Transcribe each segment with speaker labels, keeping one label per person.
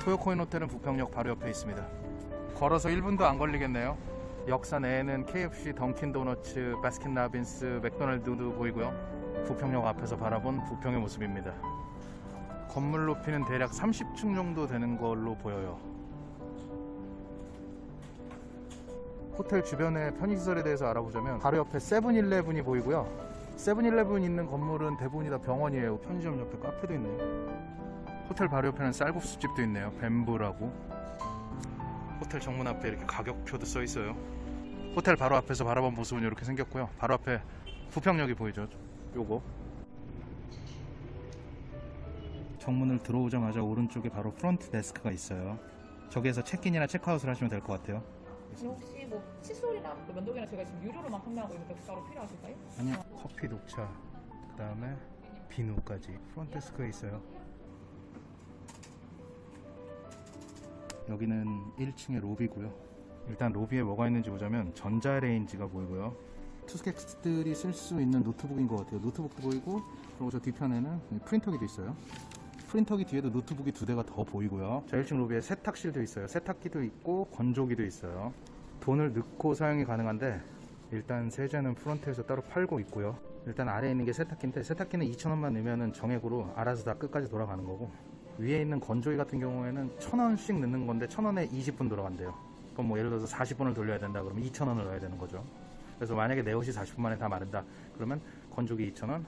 Speaker 1: 토요코인 호텔은 부평역 바로 옆에 있습니다. 걸어서 1분도 안 걸리겠네요. 역사 내에는 KFC, 던킨 도너츠, 바스킨 라빈스, 맥도날드도 보이고요. 부평역 앞에서 바라본 부평의 모습입니다. 건물 높이는 대략 30층 정도 되는 걸로 보여요. 호텔 주변의 편의시설에 대해서 알아보자면 바로 옆에 세븐일레븐이 보이고요. 세븐일레븐 있는 건물은 대부분이 다 병원이에요. 편의점 옆에 카페도 있네요. 호텔 바로 옆에는 쌀국수집도 있네요. 뱀브라고. 호텔 정문 앞에 이렇게 가격표도 써 있어요. 호텔 바로 앞에서 바라본 모습은 이렇게 생겼고요. 바로 앞에 부평역이 보이죠. 요거. 정문을 들어오자마자 오른쪽에 바로 프론트 데스크가 있어요. 저기에서 체크인이나 체크아웃을 하시면 될 것 같아요.
Speaker 2: 혹시 뭐 칫솔이랑 또 면도기나 저희가 지금 유료로만 판매하고 있는데 따로 필요하실까요?
Speaker 1: 아니요 커피 녹차 그 다음에 비누까지 프론트 데스크에 있어요 여기는 1층의 로비고요. 일단 로비에 뭐가 있는지 보자면 전자레인지가 보이고요. 투숙객들이 쓸 수 있는 노트북인 것 같아요. 노트북도 보이고 그리고 저 뒤편에는 프린터기도 있어요. 프린터기 뒤에도 노트북이 두 대가 더 보이고요. 자 1층 로비에 세탁실도 있어요. 세탁기도 있고 건조기도 있어요. 돈을 넣고 사용이 가능한데 일단 세제는 프론트에서 따로 팔고 있고요. 일단 아래에 있는 게 세탁기인데 세탁기는 2,000원만 넣으면 정액으로 알아서 다 끝까지 돌아가는 거고 위에 있는 건조기 같은 경우에는 1,000원씩 넣는 건데 1,000원에 20분 돌아간대요. 그럼 뭐 예를 들어서 40분을 돌려야 된다 그러면 2,000원을 넣어야 되는 거죠. 그래서 만약에 내 옷이 40분 만에 다 마른다 그러면 건조기 2,000원,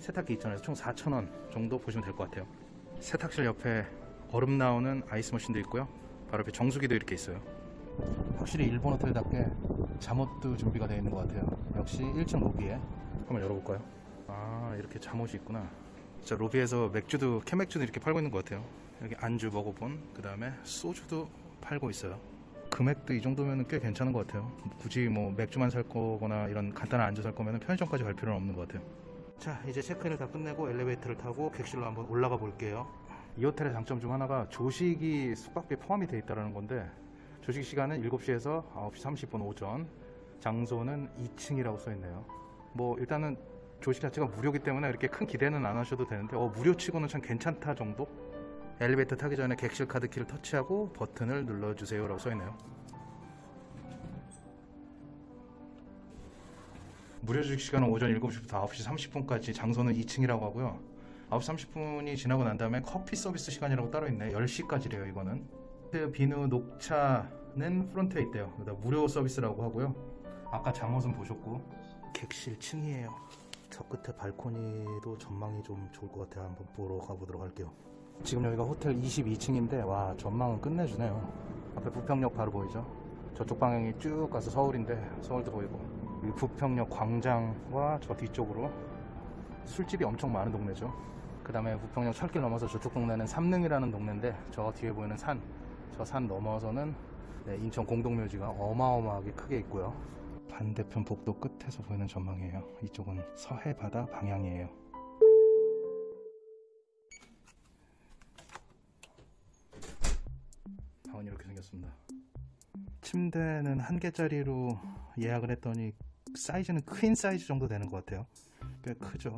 Speaker 1: 세탁기 2,000원에서 총 4,000원 정도 보시면 될 것 같아요. 세탁실 옆에 얼음 나오는 아이스 머신도 있고요. 바로 옆에 정수기도 이렇게 있어요. 확실히 일본 호텔답게 잠옷도 준비가 되어 있는 것 같아요. 역시 1층 로비에 한번 열어볼까요? 아 이렇게 잠옷이 있구나. 자 로비에서 맥주도 캔맥주도 이렇게 팔고 있는 것 같아요. 여기 안주 먹어본 그 다음에 소주도 팔고 있어요. 금액도 이 정도면 꽤 괜찮은 것 같아요. 굳이 뭐 맥주만 살 거거나 이런 간단한 안주 살 거면 편의점까지 갈 필요는 없는 것 같아요. 자 이제 체크인을 다 끝내고 엘리베이터를 타고 객실로 한번 올라가 볼게요. 이 호텔의 장점 중 하나가 조식이 숙박비에 포함이 되어 있다는 건데 조식 시간은 7시에서 9시 30분 오전 장소는 2층이라고 써 있네요 뭐 일단은 조식 자체가 무료기 때문에 이렇게 큰 기대는 안 하셔도 되는데 어 무료 치고는 참 괜찮다 정도 엘리베이터 타기 전에 객실 카드 키를 터치하고 버튼을 눌러주세요 라고 써 있네요 무료 조식 시간은 오전 7시부터 9시 30분까지 장소는 2층이라고 하고요 9시 30분이 지나고 난 다음에 커피 서비스 시간이라고 따로 있네 10시까지래요 이거는 그 비누 녹차는 프론트에 있대요. 무료 서비스라고 하고요. 아까 잠옷은 보셨고 객실 층이에요. 저 끝에 발코니도 전망이 좀 좋을 것 같아요. 한번 보러 가보도록 할게요. 지금 여기가 호텔 22층인데 와 전망은 끝내주네요. 앞에 부평역 바로 보이죠? 저쪽 방향이 쭉 가서 서울인데 서울도 보이고 이 부평역 광장과 저 뒤쪽으로 술집이 엄청 많은 동네죠. 그 다음에 부평역 철길 넘어서 저쪽 동네는 삼릉이라는 동네인데 저 뒤에 보이는 산 저 산 넘어서는 네, 인천 공동묘지가 어마어마하게 크게 있고요. 반대편 복도 끝에서 보이는 전망이에요. 이쪽은 서해 바다 방향이에요. 방은 이렇게 생겼습니다. 침대는 한 개짜리로 예약을 했더니 사이즈는 퀸 사이즈 정도 되는 것 같아요. 꽤 크죠.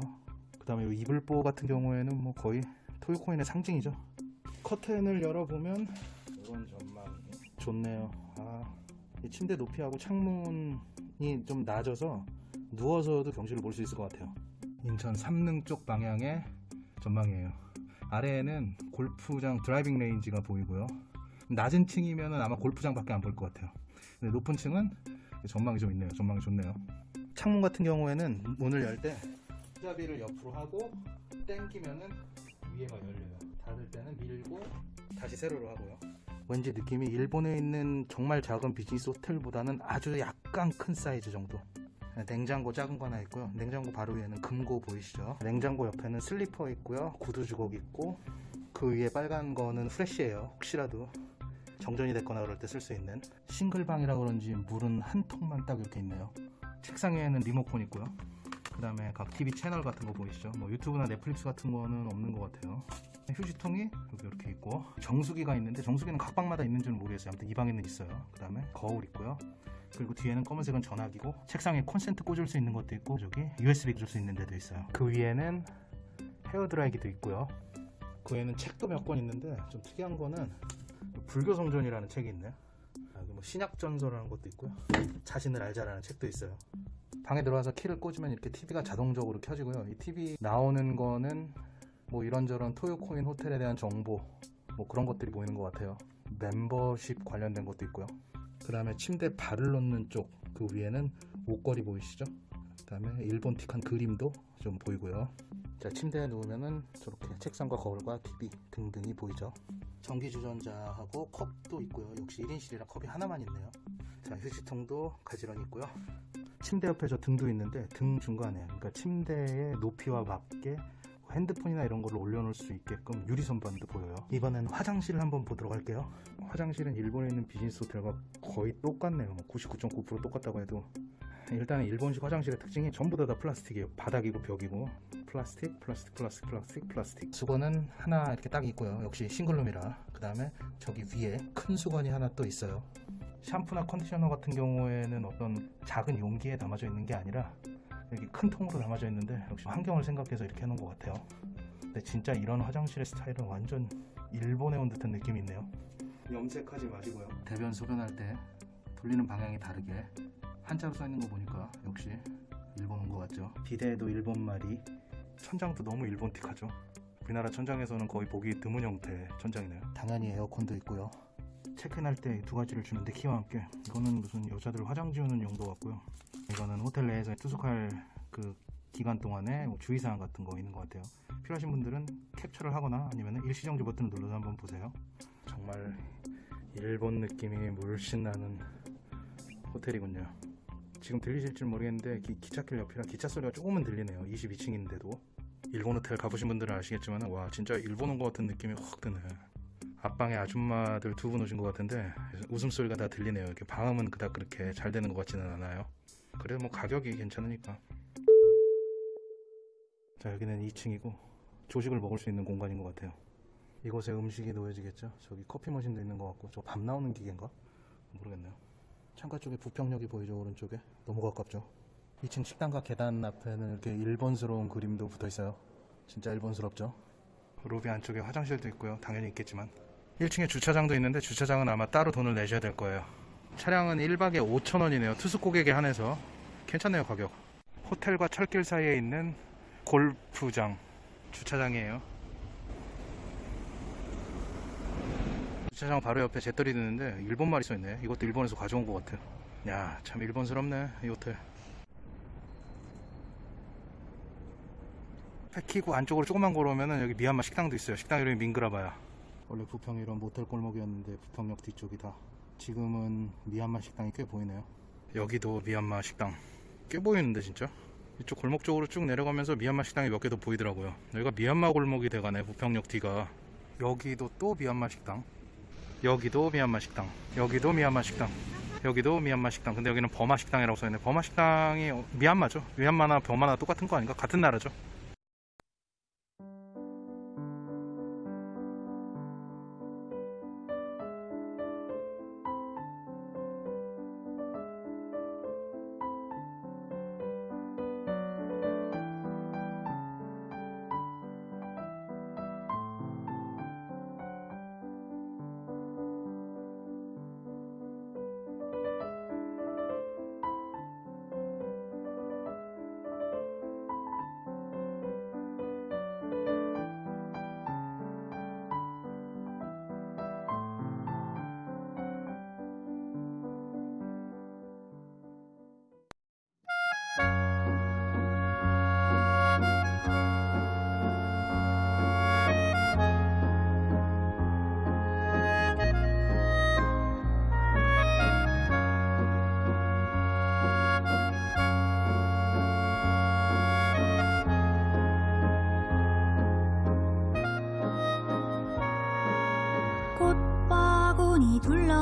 Speaker 1: 그 다음에 이 이불보 같은 경우에는 뭐 거의 토요코인의 상징이죠. 커튼을 열어보면 이런 전망이 좋네요. 침대 높이하고 창문이 좀 낮아서 누워서도 경치를 볼 수 있을 것 같아요. 인천 삼릉 쪽 방향의 전망이에요. 아래에는 골프장 driving range가 보이고요. 낮은 층이면 아마 골프장 밖에 안 보일 것 같아요. 근데 높은 층은 전망이 좀 있네요. 전망이 좋네요. 창문 같은 경우에는 문을 열 때 손잡이를 옆으로 하고 땡기면은 위에가 열려요. 닫을 때는 밀고 다시 세로로 하고요. 왠지 느낌이 일본에 있는 정말 작은 비즈니스 호텔보다는 아주 약간 큰 사이즈 정도. 냉장고 작은 거 하나 있고요. 냉장고 바로 위에는 금고 보이시죠? 냉장고 옆에는 슬리퍼 있고요. 구두 주걱 있고 그 위에 빨간 거는 프레쉬예요. 혹시라도 정전이 됐거나 그럴 때 쓸 수 있는 싱글방이라 그런지 물은 한 통만 딱 이렇게 있네요. 책상 위에는 리모컨 있고요. 그 다음에 각 TV 채널 같은 거 보이시죠? 뭐 유튜브나 넷플릭스 같은 거는 없는 것 같아요. 휴지통이 여기 이렇게 있고 정수기가 있는데 정수기는 각 방마다 있는지는 모르겠어요. 아무튼 이 방에는 있어요. 그 다음에 거울 있고요. 그리고 뒤에는 검은색은 전화기고 책상에 콘센트 꽂을 수 있는 것도 있고 저기 USB 꽂을 수 있는 데도 있어요. 그 위에는 헤어드라이기도 있고요. 그 외에는 책도 몇 권 있는데 좀 특이한 거는 불교 성전이라는 책이 있네요. 아, 뭐 신약 전설이라는 것도 있고요. 자신을 알자라는 책도 있어요. 방에 들어와서 키를 꽂으면 이렇게 TV가 자동적으로 켜지고요. 이 TV 나오는 거는 뭐 이런저런 토요코인 호텔에 대한 정보 뭐 그런 것들이 보이는 것 같아요. 멤버십 관련된 것도 있고요. 그 다음에 침대 발을 놓는 쪽 그 위에는 옷걸이 보이시죠? 그 다음에 일본틱한 그림도 좀 보이고요. 자 침대에 누우면은 저렇게 책상과 거울과 TV 등등이 보이죠. 전기 주전자하고 컵도 있고요. 역시 1인실이라 컵이 하나만 있네요. 자 휴지통도 가지런히 있고요. 침대 옆에 저 등도 있는데 등 중간에 그러니까 침대의 높이와 맞게 핸드폰이나 이런 걸 올려놓을 수 있게끔 유리 선반도 보여요. 이번엔 화장실을 한번 보도록 할게요. 화장실은 일본에 있는 비즈니스 호텔과 거의 똑같네요. 뭐99.9% 똑같다고 해도 일단은 일본식 화장실의 특징이 전부 다, 다 플라스틱이에요. 바닥이고 벽이고 플라스틱, 플라스틱, 플라스틱, 플라스틱, 플라스틱. 수건은 하나 이렇게 딱 있고요. 역시 싱글룸이라. 그 다음에 저기 위에 큰 수건이 하나 또 있어요. 샴푸나 컨디셔너 같은 경우에는 어떤 작은 용기에 담아져 있는 게 아니라 여기 큰 통으로 담아져 있는데 역시 환경을 생각해서 이렇게 해놓은 것 같아요. 근데 진짜 이런 화장실의 스타일은 완전 일본에 온 듯한 느낌이 있네요. 염색하지 마시고요. 대변 소변할 때 돌리는 방향이 다르게 한자로 써 있는 거 보니까 역시 일본 온 것 같죠. 비데도 일본 말이 천장도 너무 일본틱하죠. 우리나라 천장에서는 거의 보기 드문 형태의 천장이네요. 당연히 에어컨도 있고요. 체크인할 때 두 가지를 주는데 키와 함께 이거는 무슨 여자들 화장 지우는 용도 같고요. 이거는 호텔 내에서 투숙할 그 기간 동안에 뭐 주의사항 같은 거 있는 것 같아요. 필요하신 분들은 캡처를 하거나 아니면 일시정지 버튼을 눌러서 한번 보세요. 정말 일본 느낌이 물씬 나는 호텔이군요. 지금 들리실지 모르겠는데 기, 기찻길 옆이라 기차 소리가 조금은 들리네요. 22층인데도 일본 호텔 가보신 분들은 아시겠지만 와 진짜 일본 온 것 같은 느낌이 확 드네. 앞방에 아줌마들 두 분 오신 것 같은데 웃음소리가 다 들리네요. 이렇게 방음은 그닥 그렇게 잘 되는 것 같지는 않아요. 그래도 뭐 가격이 괜찮으니까. 자 여기는 2층이고 조식을 먹을 수 있는 공간인 것 같아요. 이곳에 음식이 놓여지겠죠. 저기 커피 머신도 있는 것 같고 저 밥 나오는 기계인가? 모르겠네요. 창가 쪽에 부평역이 보이죠 오른쪽에 너무 가깝죠. 2층 식당과 계단 앞에는 이렇게 일본스러운 그림도 붙어 있어요. 진짜 일본스럽죠. 로비 안쪽에 화장실도 있고요. 당연히 있겠지만 1층에 주차장도 있는데 주차장은 아마 따로 돈을 내셔야 될 거예요. 차량은 1박에 5,000원이네요. 투숙 고객에 한해서 괜찮네요 가격. 호텔과 철길 사이에 있는 골프장 주차장이에요. 주차장 바로 옆에 제떨이 드는데 일본 말이 써있네. 이것도 일본에서 가져온 것 같아요. 야, 참 일본스럽네 이 호텔. 패키고 안쪽으로 조금만 걸어오면은 여기 미얀마 식당도 있어요. 식당 이름이 밍그라바야. 원래 부평이 이런 모텔 골목이었는데 부평역 뒤쪽이다. 지금은 미얀마 식당이 꽤 보이네요. 여기도 미얀마 식당 꽤 보이는데 진짜. 이쪽 골목 쪽으로 쭉 내려가면서 미얀마 식당이 몇 개 더 보이더라고요. 여기가 미얀마 골목이 돼가네 부평역 뒤가. 여기도 또 미얀마 식당. 여기도 미얀마 식당. 여기도 미얀마 식당. 여기도 미얀마 식당. 근데 여기는 버마 식당이라고 써있네. 버마 식당이 어, 미얀마죠. 미얀마나 버마나 똑같은 거 아닌가? 같은 나라죠.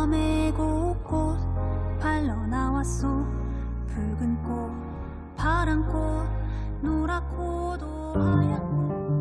Speaker 3: 둘러매고 꽃 팔러 나왔소. 붉은 꽃 파란 꽃 노랗고도 꽃